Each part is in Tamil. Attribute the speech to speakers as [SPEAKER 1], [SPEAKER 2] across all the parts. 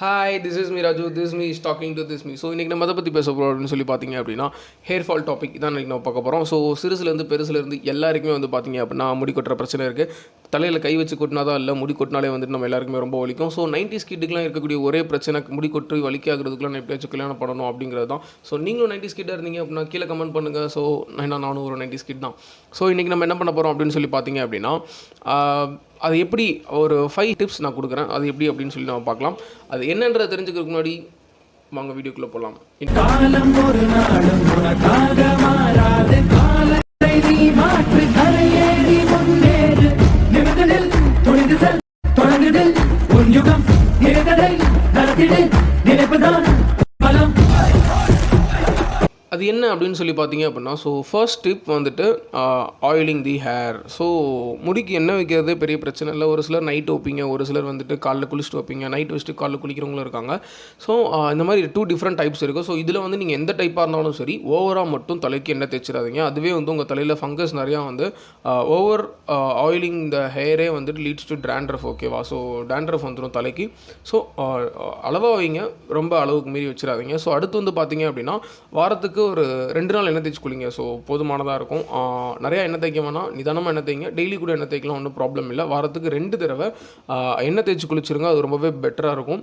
[SPEAKER 1] Hi this is me Raju this me is talking to this me so இன்றைக்கி நம்ம அதை பற்றி பேச போகிறோம் அப்படின்னு சொல்லி பார்த்தீங்க அப்படின்னா ஹேர் ஃபால் டாபிக் தான் இன்றைக்கி நம்ம பார்க்க போகிறோம் ஸோ சிறுசுலேருந்து பெருசுலேருந்து எல்லாருக்குமே வந்து பார்த்தீங்க அப்படின்னா முடி கொட்டுற பிரச்சனை இருக்குது தலையில் கை வச்சு கொட்டினா தான் இல்லை முடி கொட்டினாலே வந்துட்டு நம்ம எல்லாருக்குமே ரொம்ப வலிக்கும். ஸோ நைன்டி ஸ்கிட்டுக்குலாம் இருக்கக்கூடிய ஒரே பிரச்சனை முடி கொட்டு வலிக்காகிறதுக்குலாம் நான் எப்படியாச்சும் கல்யாணம் பண்ணணும் அப்படிங்கிறது தான். ஸோ நீங்களும் நைன்டி ஸ்கிட்டாக இருந்தீங்க அப்படின்னா கீழே கமெண்ட் பண்ணுங்கள் ஸோ நான் நானும் ஒரு நைன்டி ஸ்கிட் தான். ஸோ இன்றைக்கி நம்ம என்ன பண்ண போகிறோம் அப்படின்னு சொல்லி பார்த்தீங்க அப்படின்னா அது எப்படி ஒரு ஃபைவ் டிப்ஸ் நான் கொடுக்குறேன் அது எப்படி அப்படின்னு சொல்லி நம்ம பார்க்கலாம். அது என்னன்றதை தெரிஞ்சுக்கிறதுக்கு முன்னாடி வாங்க வீடியோக்குள்ளே போகலாம் அது என்ன அப்படின்னு சொல்லி பார்த்தீங்க அப்படின்னா ஸோ ஃபர்ஸ்ட் டிப் வந்துட்டு ஆயிலிங் தி ஹேர் ஸோ முடிக்கு என்ன வைக்கிறதே பெரிய பிரச்சனை இல்லை. ஒரு சிலர் நைட் வைப்பீங்க ஒரு சிலர் வந்துட்டு காலைல குளிச்சுட்டு வைப்பீங்க. நைட் வச்சுட்டு காலைல குளிக்கிறவங்களும் இருக்காங்க. ஸோ uh, இந்த மாதிரி டூ டிஃப்ரெண்ட் டைப்ஸ் இருக்குது ஸோ இதில் வந்து நீங்கள் எந்த டைப்பாக இருந்தாலும் சரி ஓவராக மட்டும் தலைக்கு எண்ணெய் தேய்ச்சிடாதீங்க. அதுவே வந்து உங்கள் தலையில் ஃபங்கஸ் நிறையா வந்து ஓவர் ஆயிலிங் த ஹேரே வந்துட்டு லீட்ஸ் டு டேண்ட்ரஃப் ஓகேவா ஸோ டேண்ட்ரஃப் வந்துடும் தலைக்கு. ஸோ uh, அளவாக வைங்க. ரொம்ப அளவுக்கு மீறி வச்சிடாதீங்க. ஸோ அடுத்து வந்து பார்த்தீங்க அப்படின்னா வாரத்துக்கு ஒரு ரெண்டு நாள் எண்ணெய் தேய்ச்சி குளிங்க. ஸோ போதுமானதாக இருக்கும். நிறையா எண்ணெய் தேய்க்க வேணாம் நிதானமாக எண்ணெய் தேய்ங்க. டெய்லி கூட எண்ணெய் தேய்க்கலாம் ஒன்றும் ப்ராப்ளம் இல்லை. வாரத்துக்கு ரெண்டு தடவை எண்ணெய் தேய்ச்சி குளிச்சிருங்க. அது ரொம்பவே பெட்டராக இருக்கும்.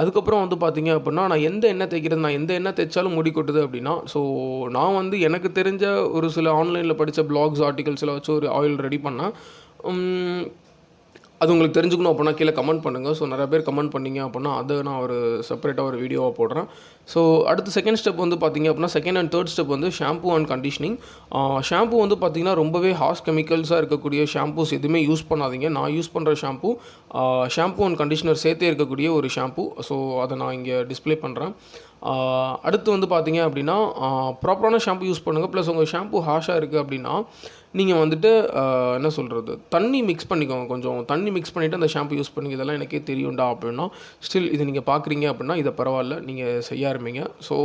[SPEAKER 1] அதுக்கப்புறம் வந்து பார்த்தீங்க அப்படின்னா நான் எந்த எண்ணெய் தேய்க்கிறது நான் எந்த எண்ணெய் தேய்ச்சாலும் முடி கொட்டுது அப்படின்னா ஸோ நான் வந்து எனக்கு தெரிஞ்ச ஒரு சில ஆன்லைனில் படித்த பிளாக்ஸ் ஆர்டிகல்ஸில் வச்சு ஒரு ஆயில் ரெடி பண்ணேன் அது உங்களுக்கு தெரிஞ்சுக்கணும் அப்படின்னா கீழே கமெண்ட் பண்ணுங்கள் ஸோ நிறைய பேர் கமெண்ட் பண்ணிங்க அப்படின்னா அதை நான் ஒரு செப்பரேட்டாக ஒரு வீடியோவாக போடுறேன். ஸோ அடுத்து செகண்ட் ஸ்டெப் வந்து பார்த்தீங்க அப்படின்னா செகண்ட் அண்ட் தேர்ட் ஸ்டெப் வந்து ஷாம்பூ அண்ட் கண்டிஷனிங் ஷாம்பூ வந்து பார்த்தீங்கன்னா ரொம்பவே ஹார்ஷ் கெமிக்கல்ஸாக இருக்கக்கூடிய ஷாம்பூஸ் எதுவுமே யூஸ் பண்ணாதீங்க. நான் யூஸ் பண்ணுற ஷாம்பூ ஷாம்பு அண்ட் கண்டிஷனர் சேர்த்தே இருக்கக்கூடிய ஒரு ஷாம்பூ ஸோ அதை நான் இங்கே டிஸ்ப்ளே பண்ணுறேன் அடுத்து வந்து பார்த்தீங்க அப்படின்னா ப்ராப்பரான ஷாம்பு யூஸ் பண்ணுங்கள் ப்ளஸ் உங்கள் ஷாம்பு ஹாஷாக இருக்குது அப்படின்னா நீங்கள் வந்துட்டு என்ன சொல்கிறது தண்ணி மிக்ஸ் பண்ணிக்கோங்க கொஞ்சம். தண்ணி மிக்ஸ் பண்ணிவிட்டு அந்த ஷாம்பு யூஸ் பண்ணி இதெல்லாம் எனக்கே தெரியும்டா அப்படின்னா ஸ்டில் இது நீங்கள் பார்க்குறீங்க அப்படின்னா இதை பரவாயில்ல. நீங்கள் செய்ய ஆரம்பிங்க. ஸோ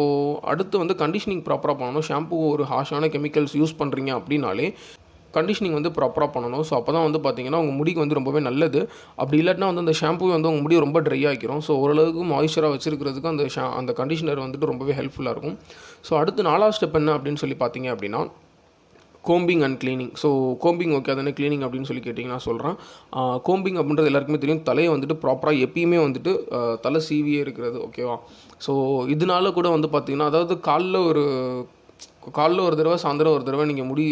[SPEAKER 1] அடுத்து வந்து கண்டிஷனிங் ப்ராப்பராக பண்ணணும். ஷாம்பு ஒரு ஹாஷான கெமிக்கல்ஸ் யூஸ் பண்ணுறீங்க அப்படின்னாலே கண்டிஷனிங் வந்து ப்ராப்பராக பண்ணணும். ஸோ அப்போ தான் வந்து பார்த்தீங்கன்னா உங்கள் முடிக்கு வந்து ரொம்பவே நல்லது. அப்படி இல்லாட்டினா வந்து அந்த ஷாம்பு வந்து உங்கள் முடி ரொம்ப ட்ரை ஆகிக்கிறோம் ஸோ ஓரளவுக்கு மாய்ஸ்சராக வச்சுருக்கிறதுக்கு அந்த ஷா அந்த கண்டிஷனர் வந்துட்டு ரொம்பவே ஹெல்ப்ஃபுல்லாக இருக்கும். ஸோ அடுத்து நாலாவது ஸ்டெப் என்ன அப்படின்னு சொல்லி பார்த்தீங்க அப்படின்னா combing and cleaning so combing okay அதானே க்ளீனிங் அப்படின்னு சொல்லி கேட்டிங்கன்னா சொல்கிறேன் கோம்பிங் அப்படின்றது எல்லாருக்குமே தெரியும். தலையை வந்துட்டு ப்ராப்பராக எப்பயுமே வந்துட்டு தலை சீவியே இருக்கிறது ஓகேவா ஸோ இதனால கூட வந்து பார்த்திங்கன்னா அதாவது காலில் ஒரு காலில் ஒரு தடவை சாயந்தரம் ஒரு தடவை நீங்கள் முடி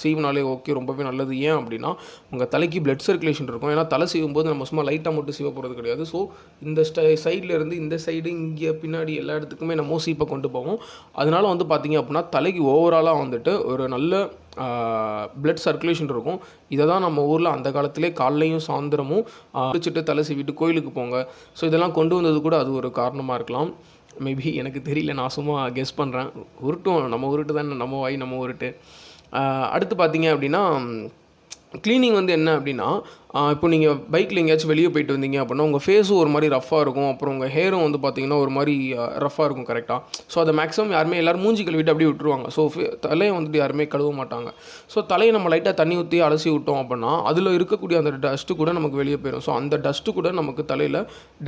[SPEAKER 1] சீவினாலே ஓகே ரொம்பவே நல்லது. ஏன் அப்படின்னா உங்கள் தலைக்கு பிளட் சர்க்குலேஷன் இருக்கும். ஏன்னா தலை சீவும் போது நம்ம சும்மா லைட்டாக மட்டும் சீவ போகிறது கிடையாது. ஸோ இந்த ஸ்டை சைடில் இருந்து இந்த சைடு இங்கே பின்னாடி எல்லா இடத்துக்குமே நம்ம சீப்பை கொண்டு போவோம். அதனால வந்து பார்த்தீங்க அப்படின்னா தலைக்கு ஓவராலாக வந்துட்டு ஒரு நல்ல பிளட் சர்க்குலேஷன் இருக்கும். இதை தான் நம்ம ஊரில் அந்த காலத்திலே காலையும் சாயந்தரமும் குளிச்சுட்டு தலை சீவிட்டு கோயிலுக்கு போங்க. ஸோ இதெல்லாம் கொண்டு வந்தது கூட அது ஒரு காரணமாக இருக்கலாம். மேபி எனக்கு தெரியல நான் சும்மா கெஸ் பண்ணுறேன் உருட்டும் நம்ம உருட்டு தானே நம்ம வாய் நம்ம உருட்டு. அடுத்து பார்த்தீங்க அப்படின்னா க்ளீனிங் வந்து என்ன அப்படின்னா இப்போ நீங்கள் பைக்கில் எங்கேயாச்சும் வெளியே போயிட்டு வந்தீங்க அப்படின்னா உங்கள் ஃபேஸும் ஒரு மாதிரி ரஃப்பாக இருக்கும். அப்புறம் உங்கள் ஹேரும் வந்து பார்த்தீங்கன்னா ஒரு மாதிரி ரஃப்பாக இருக்கும் கரெக்டாக ஸோ அதை மேக்ஸிமம் யாருமே எல்லோரும் மூஞ்சி கழுவிட்டு அப்படியே விட்டுருவாங்க. ஸோ தலையை வந்துட்டு யாருமே கழுவ மாட்டாங்க. ஸோ தலையை நம்ம லைட்டாக தண்ணி ஊற்றி அலசி விட்டோம் அப்படின்னா அதில் இருக்கக்கூடிய அந்த டஸ்ட்டு கூட நமக்கு வெளியே போயிடும் ஸோ அந்த டஸ்ட்டு கூட நமக்கு தலையில்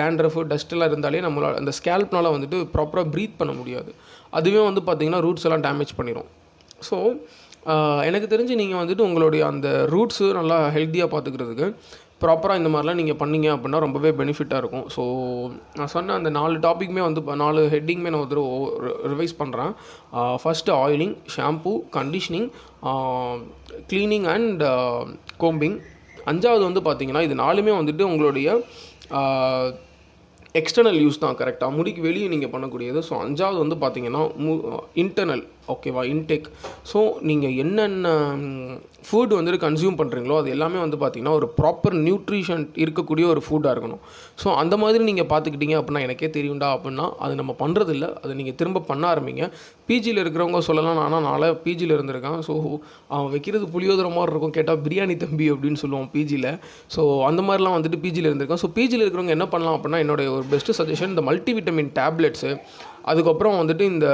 [SPEAKER 1] டேண்ட்ரஃப் டஸ்ட்டெல்லாம் இருந்தாலே நம்மளால் அந்த ஸ்கேல்ப்னால் வந்துட்டு ப்ராப்பராக ப்ரீத் பண்ண முடியாது. அதுவே வந்து பார்த்திங்கன்னா ரூட்ஸ் எல்லாம் டேமேஜ் பண்ணிடும் ஸோ எனக்கு தெரிஞ்சு நீங்கள் வந்துட்டு உங்களுடைய அந்த ரூட்ஸு நல்லா ஹெல்த்தியாக பார்த்துக்கிறதுக்கு ப்ராப்பராக இந்த மாதிரிலாம் நீங்கள் பண்ணீங்க அப்படின்னா ரொம்பவே பெனிஃபிட்டாக இருக்கும். ஸோ நான் சொன்ன அந்த நாலு டாப்பிக்குமே வந்து நாலு ஹெட்டிங்குமே நான் வந்து ரிவைஸ் பண்ணுறேன் first oiling shampoo conditioning cleaning and combing அஞ்சாவது வந்து பார்த்தீங்கன்னா இது நாலுமே வந்துட்டு உங்களுடைய எக்ஸ்டர்னல் யூஸ் தான் கரெக்டாக முடிக்கு வெளியே நீங்கள் பண்ணக்கூடியது. ஸோ அஞ்சாவது வந்து பார்த்தீங்கன்னா மு இன்டர்னல் ஓகேவா இன்டேக் ஸோ நீங்கள் என்னென்ன ஃபுட் வந்துட்டு கன்சியூம் பண்ணுறீங்களோ அது எல்லாமே வந்து பார்த்திங்கன்னா ஒரு ப்ராப்பர் நியூட்ரிஷன் இருக்கக்கூடிய ஒரு ஃபுட்டாக இருக்கணும். ஸோ அந்த மாதிரி நீங்கள் பார்த்துக்கிட்டீங்க அப்படின்னா எனக்கே தெரியும்டா அப்படின்னா அது நம்ம பண்ணுறதில்ல அதை நீங்கள் திரும்ப பண்ண ஆரம்பிங்க. பிஜியில் இருக்கிறவங்க சொல்லலாம். ஆனால் நாளை பிஜியில் இருந்திருக்கேன். ஸோ அவன் வைக்கிறது புளியோதர மாதிரி இருக்கும். கேட்டால் பிரியாணி தம்பி அப்படின்னு சொல்லுவோம் பிஜியில் ஸோ அந்த மாதிரிலாம் வந்துட்டு பிஜியில் இருந்திருக்கேன். ஸோ பிஜியில் இருக்கிறவங்க என்ன பண்ணலாம் அப்படின்னா என்னோட ஒரு பெஸ்ட்டு சஜஷன் இந்த மல்டிவிட்டமின் டேப்லெட்ஸு அதுக்கப்புறம் வந்துட்டு இந்த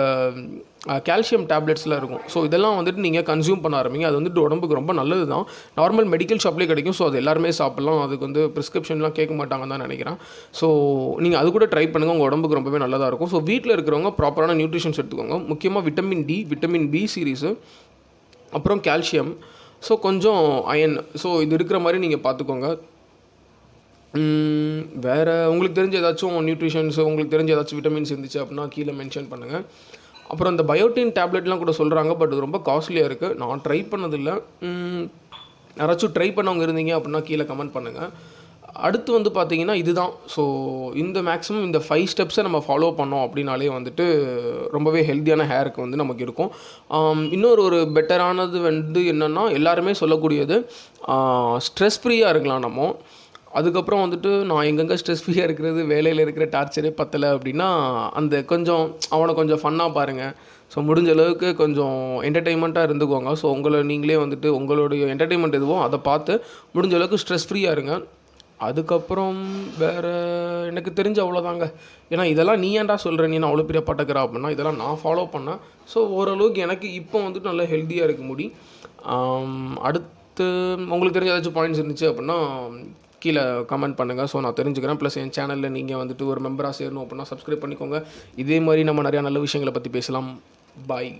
[SPEAKER 1] கால்சியம் டேப்லெட்ஸ்லாம் இருக்கும். ஸோ இதெல்லாம் வந்துட்டு நீங்கள் கன்சியூம் பண்ண ஆரம்பிங்க. அது வந்துட்டு உடம்புக்கு ரொம்ப நல்லது தான் நார்மல் மெடிக்கல் ஷாப்லேயே கிடைக்கும். ஸோ அது எல்லாருமே சாப்பிட்லாம். அதுக்கு வந்து ப்ரிஸ்கிரிப்ஷன்லாம் கேட்க மாட்டாங்கன்னு தான் நினைக்கிறேன். ஸோ நீங்கள் அது கூட ட்ரை பண்ணுங்கள் உங்கள் உடம்புக்கு ரொம்பவே நல்லதாக இருக்கும். ஸோ வீட்டில் இருக்கிறவங்க ப்ராப்பரான நியூட்ரிஷன்ஸ் எடுத்துக்கோங்க. முக்கியமாக vitamin D vitamin B series அப்புறம் கால்சியம் ஸோ கொஞ்சம் அயன் ஸோ இது இருக்கிற மாதிரி நீங்கள் பார்த்துக்கோங்க. வேறு உங்களுக்கு தெரிஞ்ச ஏதாச்சும் நியூட்ரிஷன்ஸு உங்களுக்கு தெரிஞ்ச ஏதாச்சும் விட்டமின்ஸ் இருந்துச்சு அப்படின்னா கீழே மென்ஷன் பண்ணுங்கள் அப்புறம் இந்த பயோட்டின் டேப்லெட்லாம் கூட சொல்கிறாங்க பட் இது ரொம்ப காஸ்ட்லியாக இருக்குது நான் ட்ரை பண்ணதில்லை. யாராச்சும் ட்ரை பண்ணவங்க இருந்தீங்க அப்படின்னா கீழே கமெண்ட் பண்ணுங்கள் அடுத்து வந்து பார்த்தீங்கன்னா இதுதான். ஸோ இந்த மேக்ஸிமம் இந்த ஃபைவ் ஸ்டெப்ஸை நம்ம ஃபாலோ பண்ணோம் அப்படின்னாலே வந்துட்டு ரொம்பவே ஹெல்த்தியான ஹேருக்கு வந்து நமக்கு இருக்கும். இன்னொரு ஒரு பெட்டரானது வந்து என்னென்னா எல்லாருமே சொல்லக்கூடியது ஸ்ட்ரெஸ் ஃப்ரீயாக இருக்கலாம் நம்ம. அதுக்கப்புறம் வந்துட்டு நான் எங்கெங்கே ஸ்ட்ரெஸ் ஃப்ரீயாக இருக்கிறது வேலையில் இருக்கிற டார்ச்சரே பத்தலை அப்படின்னா அந்த கொஞ்சம் அவனை கொஞ்சம் ஃபன்னாக பாருங்கள் ஸோ முடிஞ்ச அளவுக்கு கொஞ்சம் என்டர்டெயின்மெண்ட்டாக இருந்துக்கோங்க. ஸோ உங்களை நீங்களே வந்துட்டு உங்களுடைய என்டர்டெயின்மெண்ட் எதுவோ அதை பார்த்து முடிஞ்ச அளவுக்கு ஸ்ட்ரெஸ் ஃப்ரீயாக இருங்க. அதுக்கப்புறம் வேறு எனக்கு தெரிஞ்ச அவ்வளோதாங்க ஏன்னா இதெல்லாம் நீ ஏன்டா சொல்கிற நீ நான் அவ்வளோ பெரிய பட்டக்கிறா அப்படின்னா இதெல்லாம் நான் ஃபாலோ பண்ணேன் ஸோ ஓரளவுக்கு எனக்கு இப்போ வந்துட்டு நல்லா ஹெல்த்தியாக இருக்க முடி அடுத்து உங்களுக்கு தெரிஞ்ச ஏதாச்சும் பாயிண்ட்ஸ் இருந்துச்சு அப்படின்னா கீழே கமெண்ட் பண்ணுங்கள் ஸோ நான் தெரிஞ்சுக்கிறேன். ப்ளஸ் என் சேனலில் நீங்கள் வந்துட்டு ஒரு மெம்பராக சேரணும் அப்படின்னா சப்ஸ்கிரைப் பண்ணிக்கோங்க. இதே மாதிரி நம்ம நிறையா நல்ல விஷயங்களை பற்றி பேசலாம். பாய்